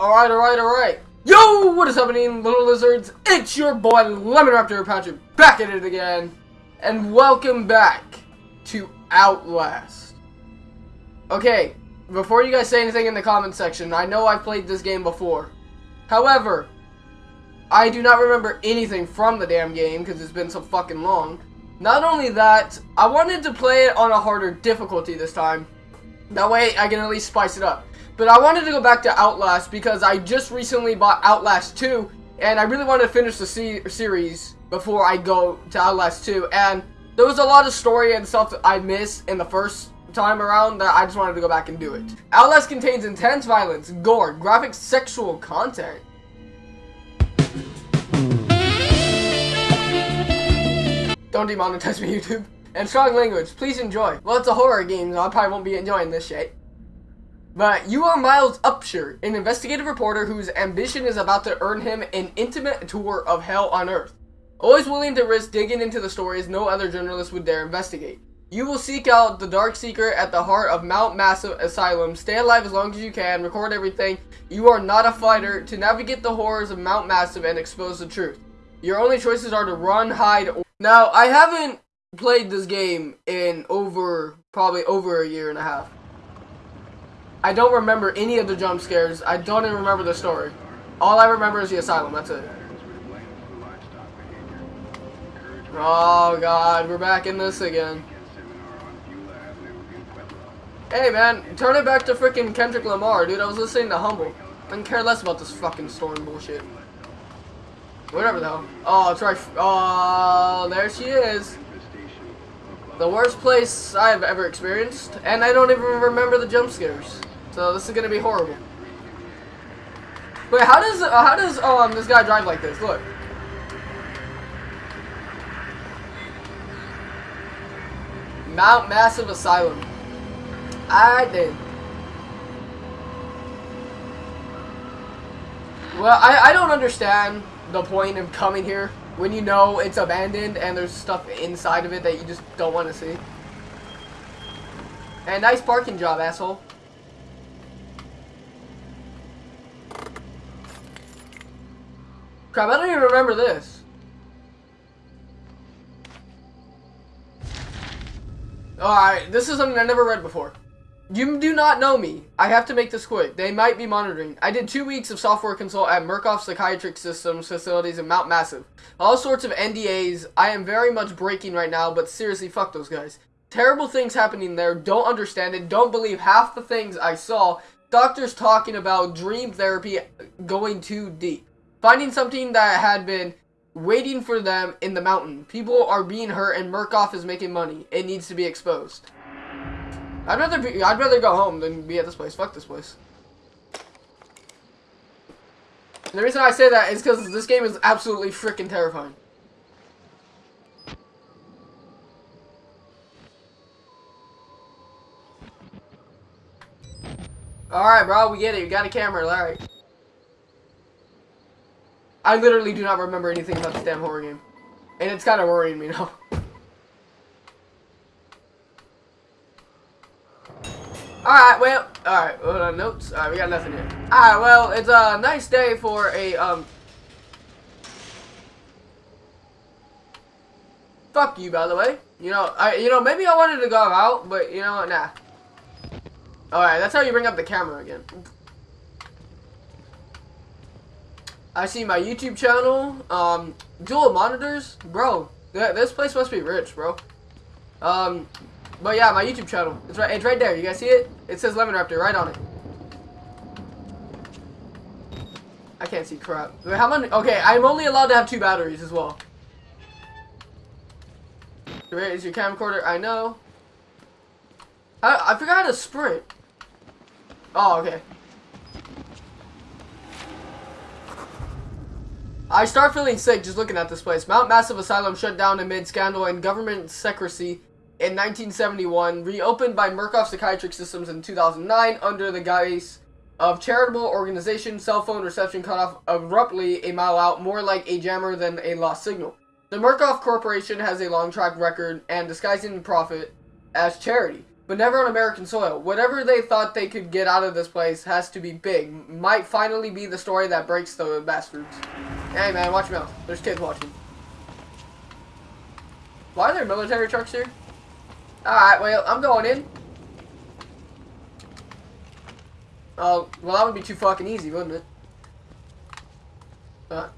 Alright, alright, alright. Yo, what is happening, little lizards? It's your boy, Lemon Raptor Patrick, back at it again. And welcome back to Outlast. Okay, before you guys say anything in the comment section, I know I've played this game before. However, I do not remember anything from the damn game because it's been so fucking long. Not only that, I wanted to play it on a harder difficulty this time. That way I can at least spice it up. But I wanted to go back to Outlast because I just recently bought Outlast 2 and I really wanted to finish the se series before I go to Outlast 2 and there was a lot of story and stuff that I missed in the first time around that I just wanted to go back and do it. Outlast contains intense violence, gore, graphic sexual content, Don't demonetize me, YouTube. And strong language. Please enjoy. Well, it's a horror game, so I probably won't be enjoying this shit. But you are Miles Upshur, an investigative reporter whose ambition is about to earn him an intimate tour of hell on Earth. Always willing to risk digging into the stories no other journalist would dare investigate. You will seek out the dark secret at the heart of Mount Massive Asylum, stay alive as long as you can, record everything. You are not a fighter to navigate the horrors of Mount Massive and expose the truth. Your only choices are to run, hide, or now, I haven't played this game in over, probably over a year and a half. I don't remember any of the jump scares. I don't even remember the story. All I remember is the asylum, that's it. Oh god, we're back in this again. Hey man, turn it back to freaking Kendrick Lamar, dude. I was listening to Humble. I can care less about this fucking storm bullshit. Whatever though. Oh, it's right. Oh, there she is. The worst place I have ever experienced, and I don't even remember the jump scares. So this is gonna be horrible. Wait, how does uh, how does um this guy drive like this? Look. Mount Massive Asylum. I did. Well, I I don't understand the point of coming here when you know it's abandoned and there's stuff inside of it that you just don't want to see. And nice parking job, asshole. Crap, I don't even remember this. Alright, this is something I never read before. You do not know me. I have to make this quick. They might be monitoring. I did two weeks of software consult at Murkoff Psychiatric Systems facilities in Mount Massive. All sorts of NDAs. I am very much breaking right now, but seriously, fuck those guys. Terrible things happening there. Don't understand it. Don't believe half the things I saw. Doctors talking about dream therapy going too deep. Finding something that had been waiting for them in the mountain. People are being hurt and Murkoff is making money. It needs to be exposed. I'd rather be, I'd rather go home than be at this place. Fuck this place. And the reason I say that is because this game is absolutely freaking terrifying. Alright, bro, we get it. You got a camera, alright. I literally do not remember anything about this damn horror game. And it's kind of worrying me now. Alright, well, alright, hold on, notes. Alright, we got nothing here. Alright, well, it's a nice day for a, um... Fuck you, by the way. You know, I, you know, maybe I wanted to go out, but, you know what, nah. Alright, that's how you bring up the camera again. I see my YouTube channel, um, dual monitors. Bro, th this place must be rich, bro. Um, but yeah, my YouTube channel. It's right it's right there. You guys see it? It says Lemon Raptor right on it. I can't see crap. Wait, how many okay, I'm only allowed to have two batteries as well. Where is your camcorder? I know. I I forgot how to sprint. Oh, okay. I start feeling sick just looking at this place. Mount Massive Asylum shut down amid scandal and government secrecy in 1971, reopened by Murkoff Psychiatric Systems in 2009 under the guise of charitable organization, cell phone reception cut off abruptly a mile out, more like a jammer than a lost signal. The Murkoff Corporation has a long track record and disguising profit as charity. but never on American soil. Whatever they thought they could get out of this place has to be big. Might finally be the story that breaks the bastards. Hey man, watch your mouth. There's kids watching. Why are there military trucks here? Alright, well, I'm going in. Oh, well that would be too fucking easy, wouldn't it? Uh,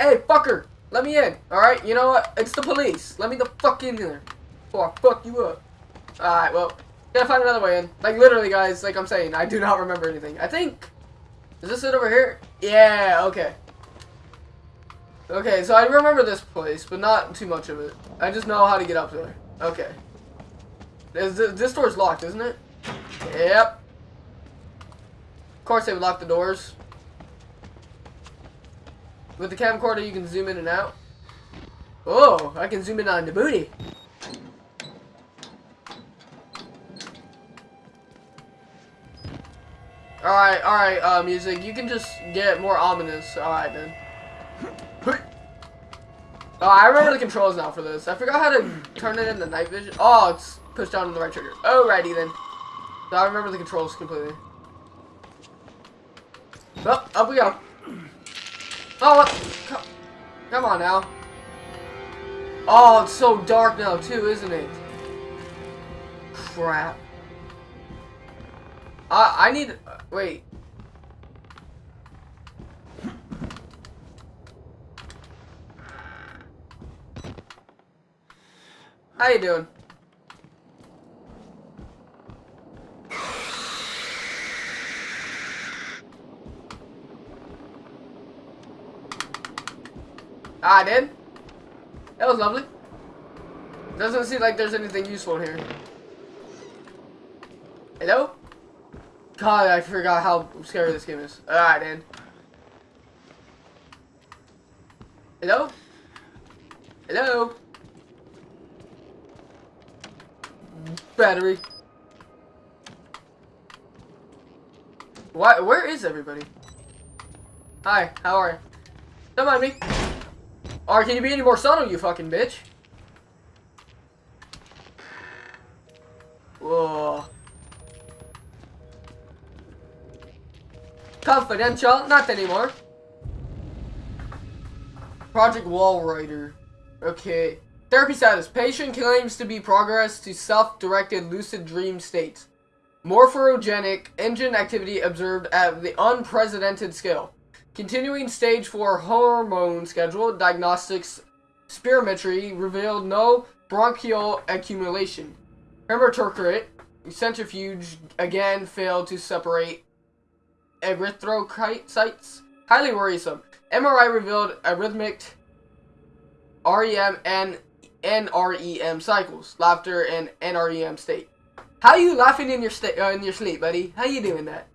hey, fucker! Let me in, alright? You know what? It's the police. Let me the fuck in here. Or I fuck you up. Alright, well, gotta find another way in. Like, literally, guys, like I'm saying, I do not remember anything. I think... Is this it over here? Yeah, okay. Okay, so I remember this place, but not too much of it. I just know how to get up there. Okay. This, this door's locked, isn't it? Yep. Of course they would lock the doors. With the camcorder, you can zoom in and out. Oh, I can zoom in on the booty. Alright, alright, uh, music. You can just get more ominous. Alright, then. Oh, I remember the controls now for this. I forgot how to turn it into night vision. Oh, it's pushed down on the right trigger. Alrighty, then. So I remember the controls completely. Well, up we go. Oh, what? Come on now. Oh, it's so dark now, too, isn't it? Crap. I, I need... Uh, wait. How you doing? Ah, I did? That was lovely. Doesn't seem like there's anything useful here. Hello? God, I forgot how scary this game is. Ah, Alright, then. Hello? Hello? Battery. What? Where is everybody? Hi, how are you? Don't mind me. Or can you be any more subtle, you fucking bitch? Whoa. Confidential, not anymore. Project Walrider. Okay. Therapy status. Patient claims to be progress to self-directed lucid dream states. Morphogenic engine activity observed at the unprecedented scale. Continuing stage 4 hormone schedule diagnostics spirometry revealed no bronchial accumulation. Hematocrit centrifuge again failed to separate erythrocytes. Highly worrisome. MRI revealed arrhythmic REM and NREM cycles, laughter and NREM state. How you laughing in your uh, in your sleep, buddy? How you doing that?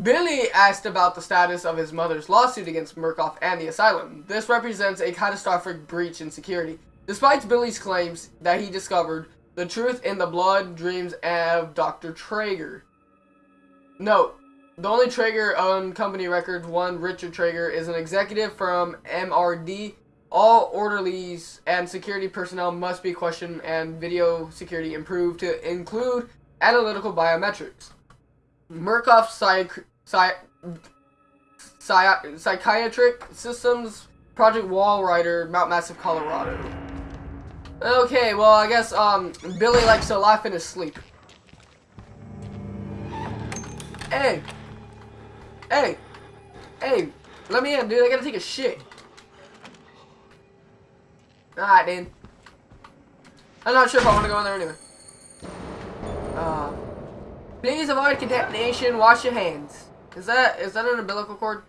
Billy asked about the status of his mother's lawsuit against Murkoff and the asylum. This represents a catastrophic breach in security. Despite Billy's claims that he discovered the truth in the blood dreams of Dr. Trager. Note, the only Trager on company record, one Richard Trager, is an executive from MRD. All orderlies and security personnel must be questioned and video security improved to include analytical biometrics. Murkoff psych, psych, psych, Psychiatric Systems, Project Walrider, Mount Massive, Colorado. Okay, well, I guess, um, Billy likes to laugh in his sleep. Hey! Hey! Hey! Let me in, dude. I gotta take a shit. Alright, dude. I'm not sure if I want to go in there anyway. Uh... Please avoid contamination. Wash your hands. Is that is that an umbilical cord?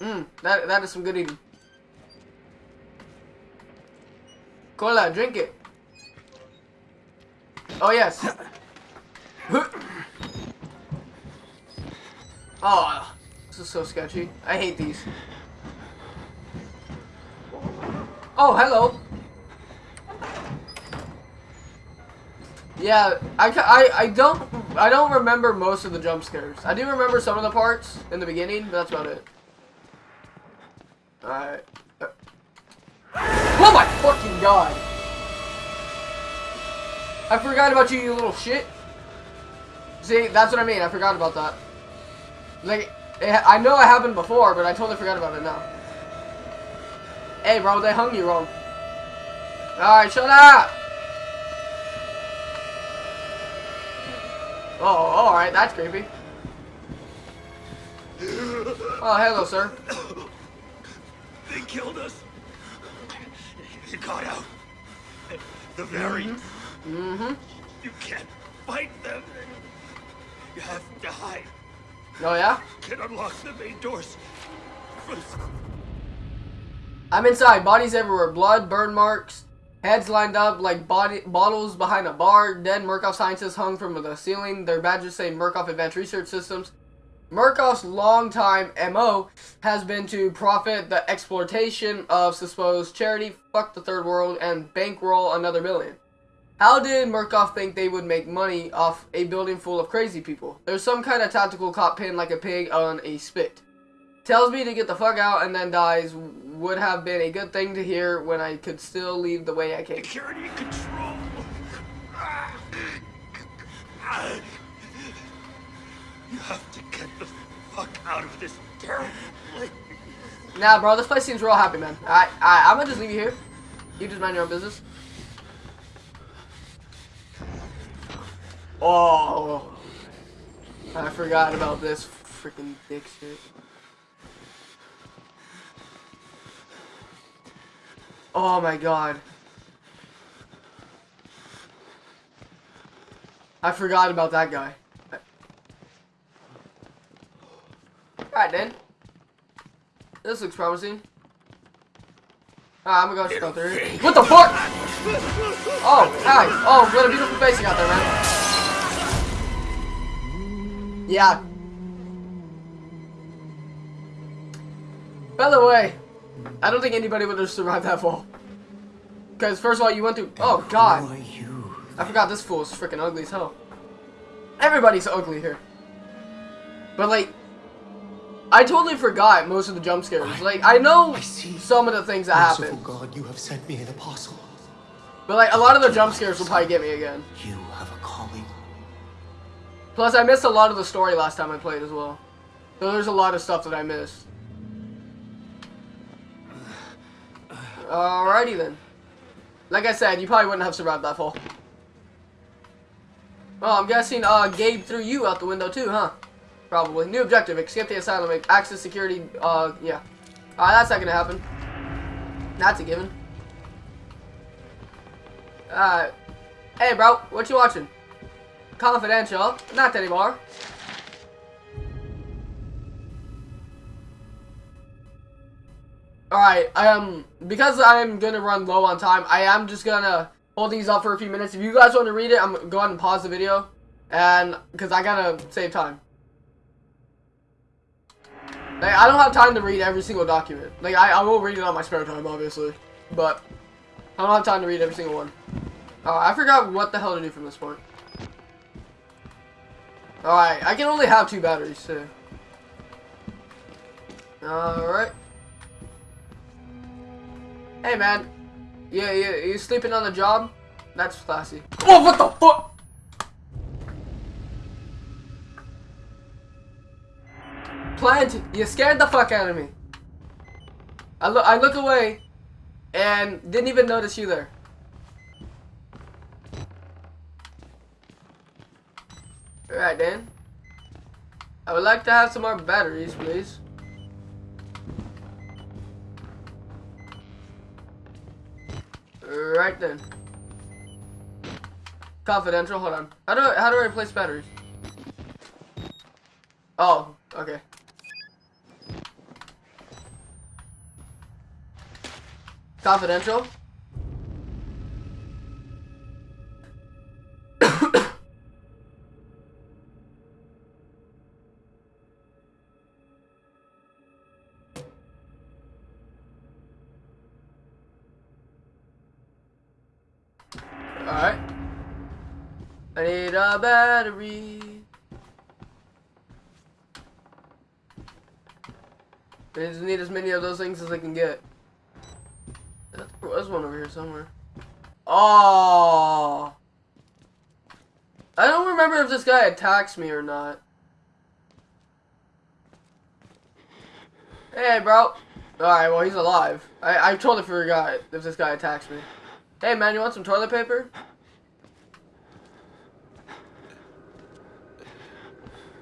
Mmm, that that is some good eating. Cola, drink it. Oh yes. oh, this is so sketchy. I hate these. Oh, hello. Yeah, I, I, I don't I don't remember most of the jump scares. I do remember some of the parts in the beginning, but that's about it. Alright. Oh my fucking god! I forgot about you, you little shit. See, that's what I mean. I forgot about that. Like, it, I know it happened before, but I totally forgot about it now. Hey, bro, they hung you wrong. Alright, shut up! Oh, alright, that's creepy. Oh, hello, sir. They killed us. You got out. The very. Mm-hmm. You can't fight them. You have to hide. Oh, yeah? Can unlock the main doors. I'm inside. Bodies everywhere. Blood, burn marks, heads lined up like body bottles behind a bar. Dead Murkoff scientists hung from the ceiling. Their badges say Murkoff Advanced Research Systems. Murkoff's longtime MO has been to profit the exploitation of supposed charity, fuck the third world, and bankroll another billion. How did Murkoff think they would make money off a building full of crazy people? There's some kind of tactical cop pinned like a pig on a spit. Tells me to get the fuck out and then dies would have been a good thing to hear when I could still leave the way I came. Security control. You have to get the fuck out of this terrible place. Nah, bro, this place seems real happy, man. I, I, I'm gonna just leave you here. You just mind your own business. Oh, I forgot about this freaking dick shit. Oh my god. I forgot about that guy. Alright then. This looks promising. Alright, I'm gonna go through. What the fuck? Oh, hi. Oh, what a beautiful face you got there, man. Yeah. By the way, I don't think anybody would have survived that fall. Because first of all, you went through. Oh God. Who are you? I forgot this fool is freaking ugly as hell. Everybody's ugly here. But like, I totally forgot most of the jump scares. Like, I know I see. some of the things that happen. God, you have sent me an apostle. But like, a lot of the jump scares will probably get me again. You have a calling. Plus, I missed a lot of the story last time I played as well. So there's a lot of stuff that I missed. Alrighty then. Like I said, you probably wouldn't have survived that fall. Well, I'm guessing uh, Gabe threw you out the window too, huh? Probably. New objective, escape the asylum, access security, uh, yeah. Uh, that's not gonna happen. That's a given. Uh, hey bro, what you watching? Confidential, not anymore. Alright, I um, because I'm gonna run low on time, I am just gonna hold these up for a few minutes. If you guys want to read it, I'm gonna go ahead and pause the video. And, because I gotta save time. Like, I don't have time to read every single document. Like, I, I will read it on my spare time, obviously. But, I don't have time to read every single one. Uh, I forgot what the hell to do from this point. Alright, I can only have two batteries, too. Alright. Hey, man. Yeah, yeah, you sleeping on the job? That's classy. What the fuck? Plant, you scared the fuck out of me. I look, I look away, and didn't even notice you there. Alright then. I would like to have some more batteries, please. Right then. Confidential, hold on. How do I, how do I replace batteries? Oh, okay. Confidential. Battery. I just need as many of those things as I can get. There was one over here somewhere. Oh. I don't remember if this guy attacks me or not. Hey, bro. Alright, well, he's alive. I, I totally forgot if this guy attacks me. Hey, man, you want some toilet paper?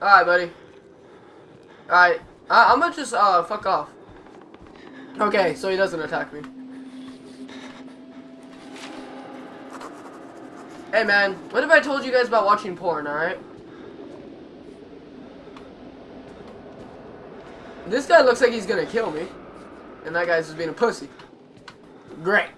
Alright, buddy. Alright. I'm gonna just, uh, fuck off. Okay, so he doesn't attack me. Hey, man. What if I told you guys about watching porn, alright? This guy looks like he's gonna kill me. And that guy's just being a pussy. Great.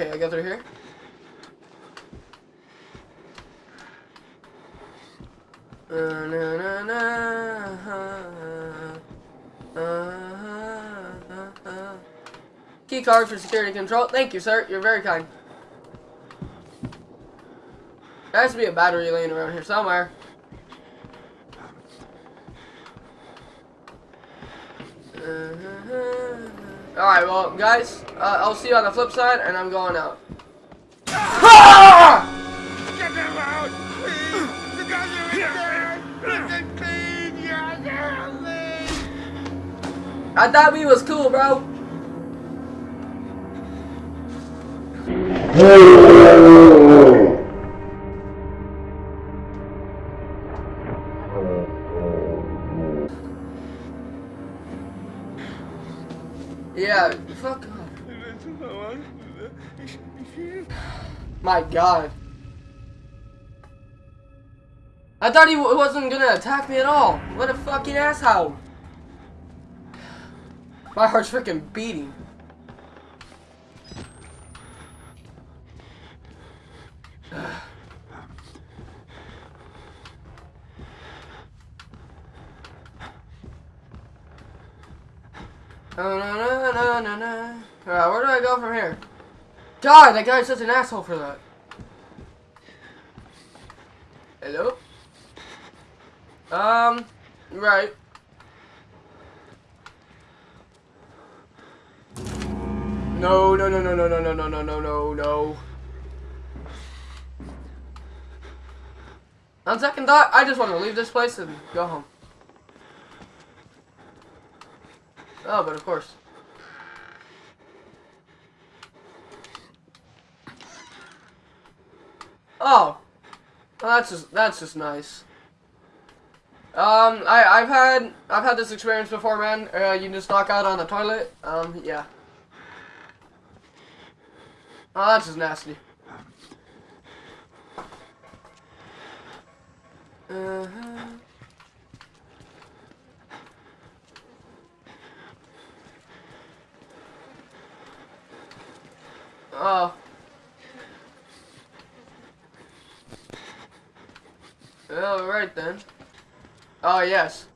Okay, I got through here. Uh, uh, uh, uh, Key card for security control. Thank you, sir. You're very kind. There has to be a battery laying around here somewhere. Alright, well, guys, uh, I'll see you on the flip side, and I'm going out. Ah! Get them out! Please! The guys are in there! Let them clean your I thought we was cool, bro. Yeah, fuck off. My god. I thought he w wasn't gonna attack me at all. What a fucking asshole. My heart's freaking beating. Oh, no, no, no, no. Alright, where do I go from here? God, that guy's such an asshole for that. Hello? Um, right. No, no, no, no, no, no, no, no, no, no, no, no. On second thought, I just want to leave this place and go home. Oh, but of course. Oh, that's just that's just nice. Um, I I've had I've had this experience before, man. Uh, you just knock out on the toilet. Um, yeah. Oh, that's just nasty. Uh huh. Oh. Alright then. Oh, yes.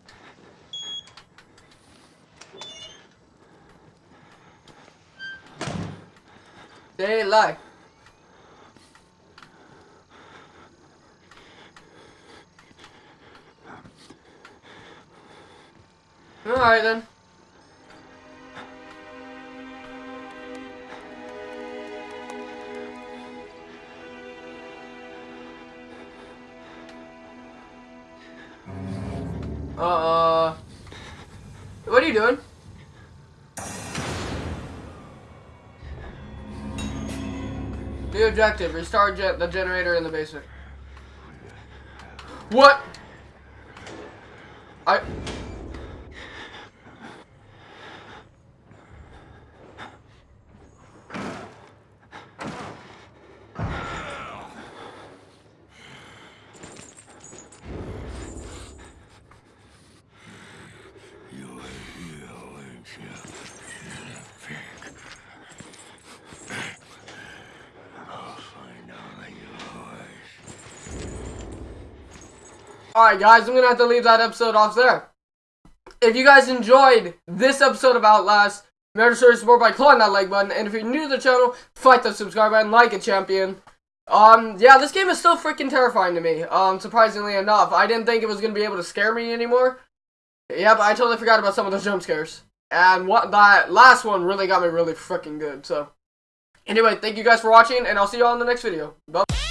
Daylight. Alright then. Objective, restart the generator in the basement. What? Alright guys, I'm gonna have to leave that episode off there. If you guys enjoyed this episode of Outlast, remember to support by clicking that like button, and if you're new to the channel, fight the subscribe button like a champion. Um, yeah, this game is still freaking terrifying to me, um, surprisingly enough. I didn't think it was gonna be able to scare me anymore, Yep, I totally forgot about some of those jump scares. And what that last one really got me really freaking good. So, anyway, thank you guys for watching, and I'll see you all in the next video. Bye.